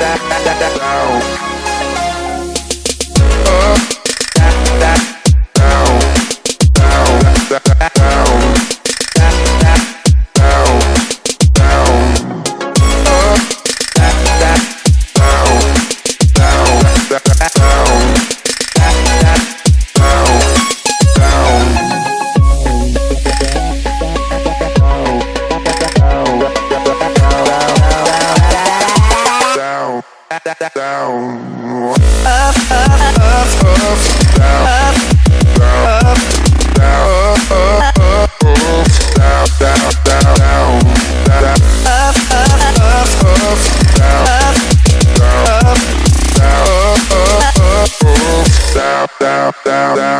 down. down. Up, up, up, up, down. Up, down, up, down, up, up, up, down, down, down, down, down. Up, up, up, up, down. Up, down, up, down, up, up, down, down, down, down.